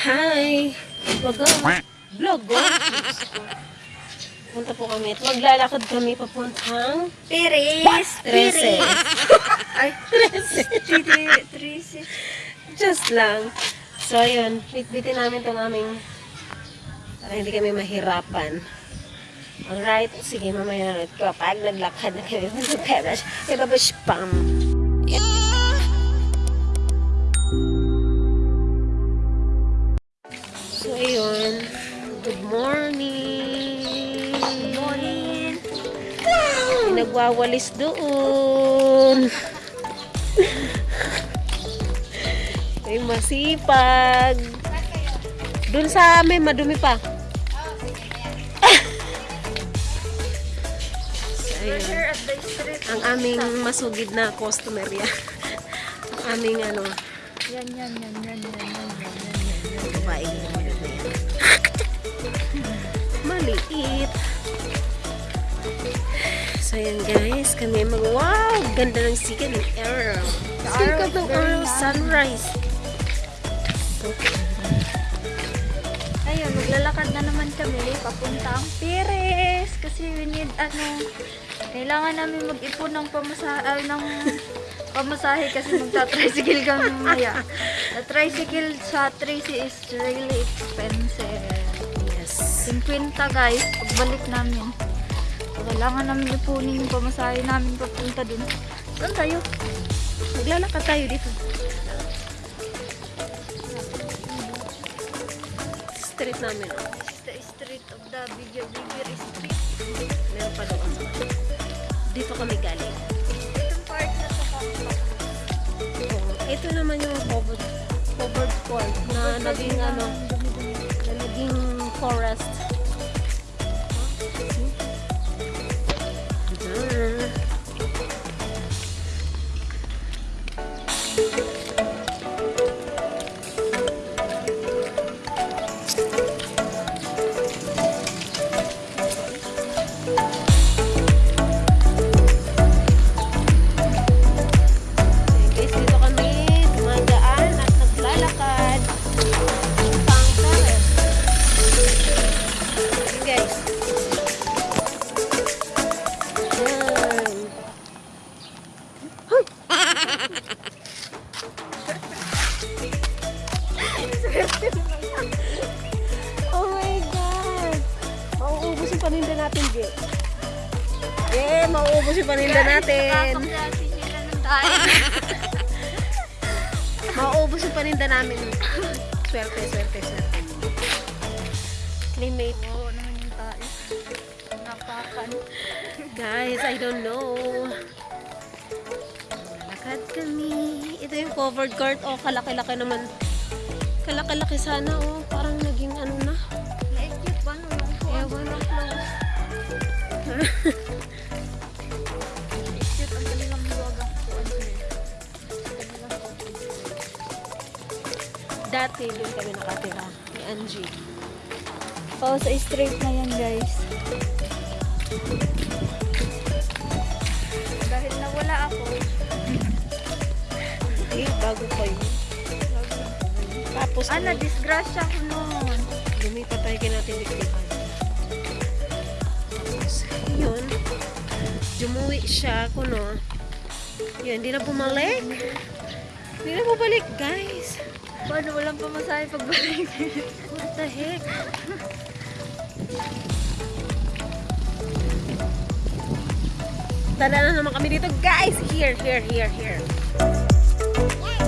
Hi! Wag go. Vlog go. Punta po kami maglalakad kami papuntang Piris! Trece. Ay, Trece. Trece. Just lang. So, ayun. Bitbitin namin itong aming para hindi kami mahirapan. Alright. Sige, mamaya na ulit. Kapag naglakad na kami sa Peras, ibabash pam. So, ayun. Good morning. Good morning. May nagwawalis doon. Ay, masipag. Doon sa amin, madumi pa. So, ayun. Ang aming masugid na customer yan. Ang aming ano, Yan, yan, yan, yan, yan, yan, yan, yan, yan. babae na madumi yan. Maliit. So, ayan guys, kami mag, wow, ganda ng sikat ng arrow. Sikat ng arrow, sunrise. Okay. Ayun, maglalakad na naman kami papuntang Pires kasi we need ano kailangan namin mag-ipon ng pamasahe ay, ng pamasahe kasi magta-tricycle kami mamaya. The tricycle sa Tracy is really expensive. Yes. 50 guys, pagbalik namin. Kailangan namin ipunin yung pamasahe namin papunta dun. Saan tayo? Maglalakad tayo dito. Street namin. the street of the Bigger Bigger Street. Meron pa doon. Dito kami galing. Itong part na Oh, ito naman yung covered, covered court na naging ano, na naging forest. Dati, doon kami nakatira. Ni Angie. Oh, sa street na yan guys. Dahil nawala ako, Eh, bago pa yun. Tapos, ah, na-disgrasya ko noon. lumipat tayo kay Jumuwi siya, kuno. Yun, hindi na bumalik. Hindi na bumalik, guys. Paano walang pamasahe pagbalik? What the heck? Tala na naman kami dito, guys. Here, here, here, here. kami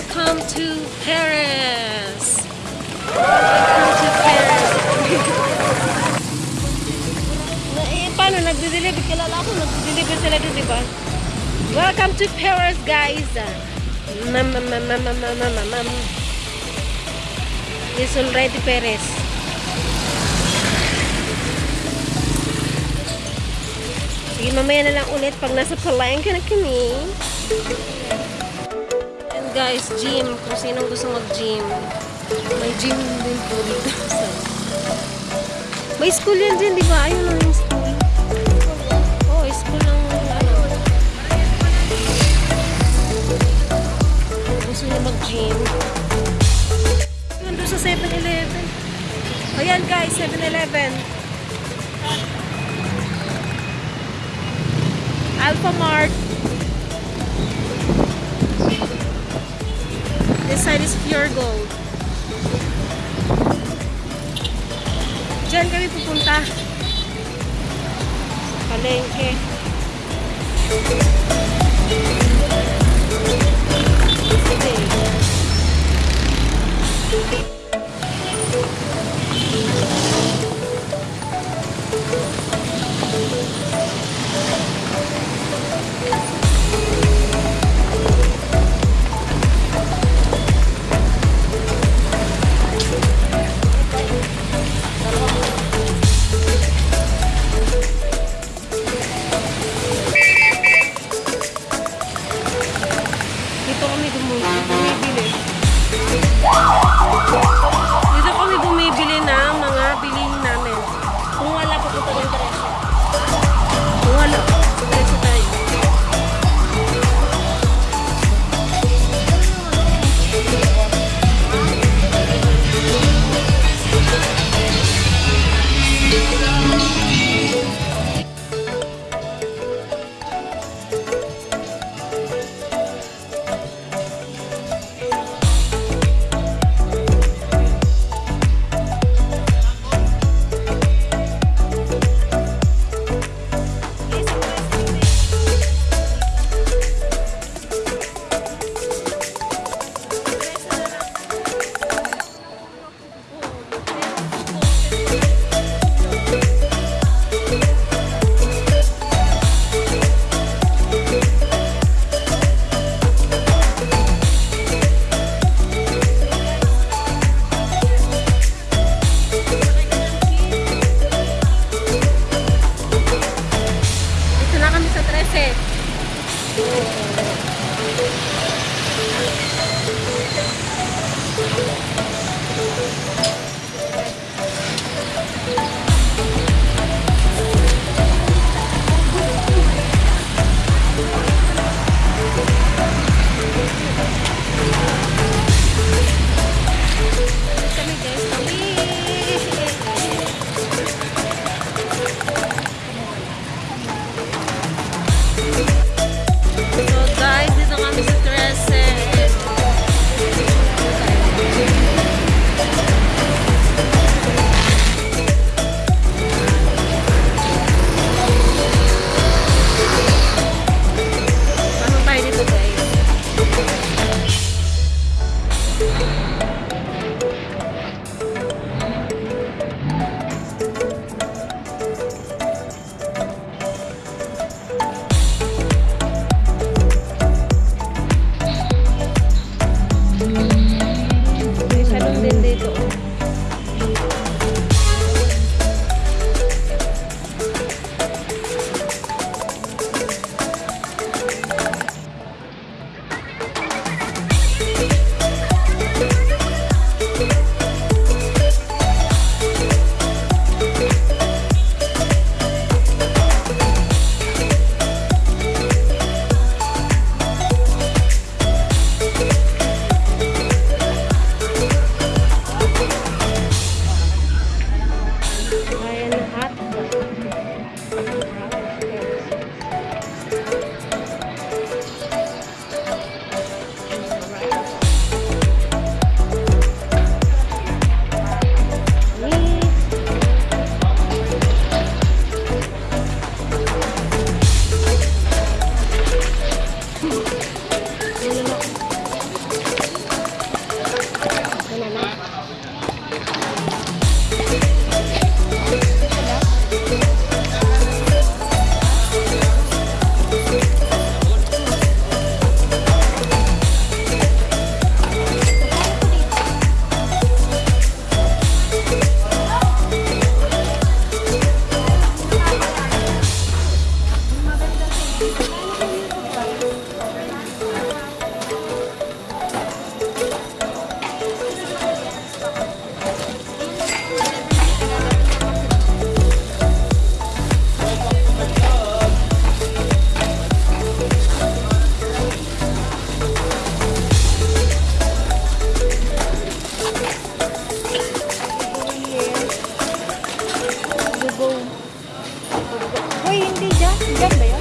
Welcome to Paris. Welcome to Paris. Eh, paano? Nagde-deliver. Kilala ko, nagde-deliver sila doon, di ba? Welcome to Paris, guys. Mam, mam, mam, mam, mam, mam, mam, mam. It's already Paris. Sige, mamaya na lang ulit pag nasa palengke na kami. Guys, gym. Kung sinong gusto mag-gym. May gym din po dito. May school yan din, di ba? Ayun lang yung school. Oo, oh, school ng ano. Gusto niya mag-gym. Doon sa 7-Eleven. Ayan guys, 7-Eleven. Alpha Mart. This side is pure gold. Diyan kami pupunta. Palengke. Sige. Dyan. Dyan ba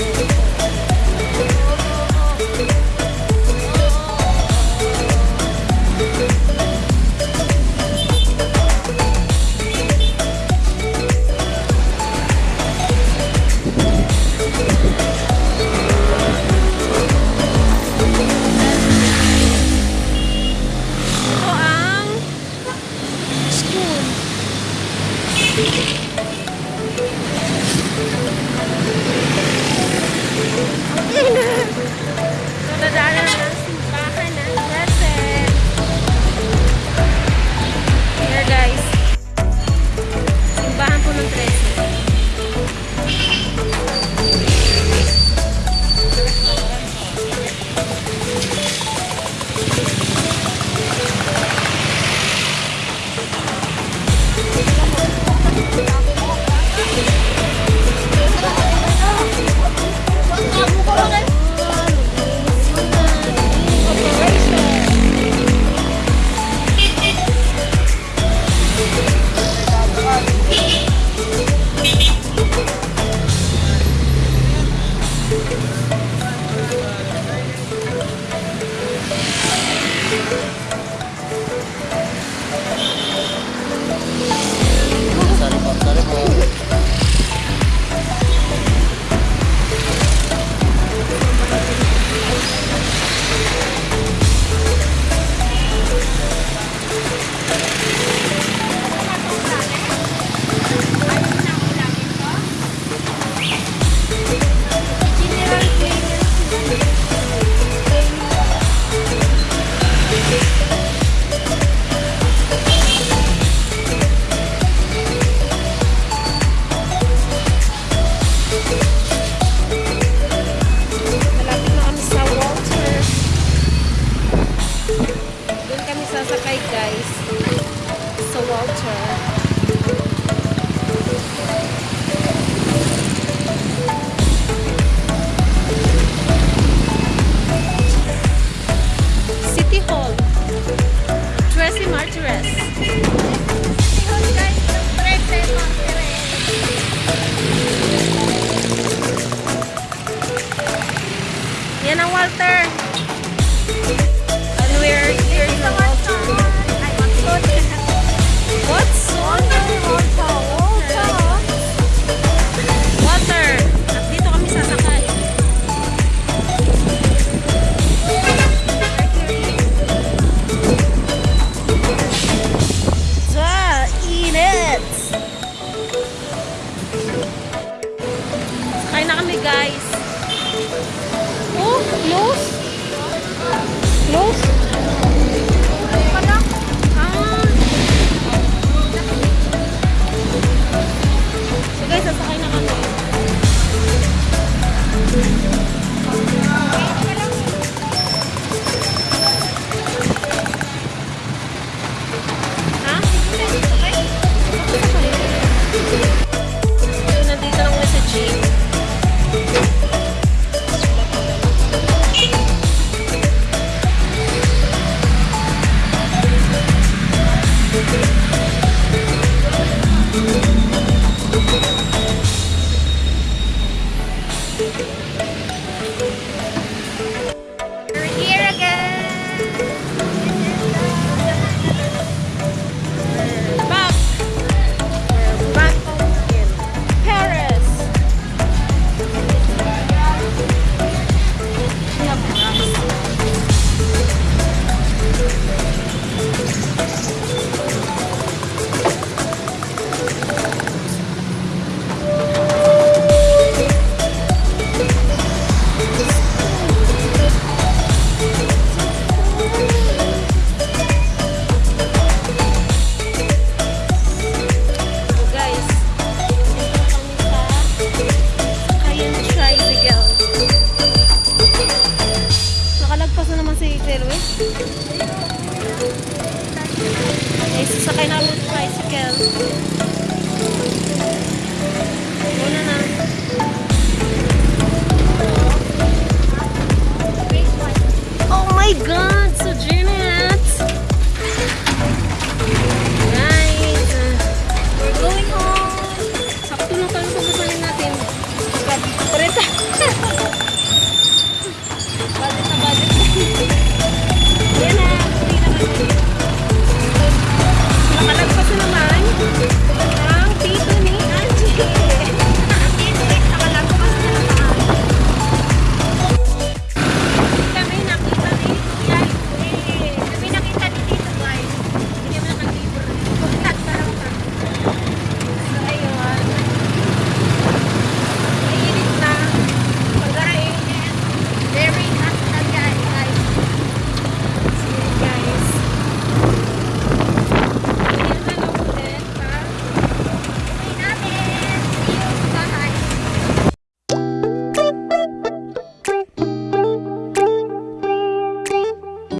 Ito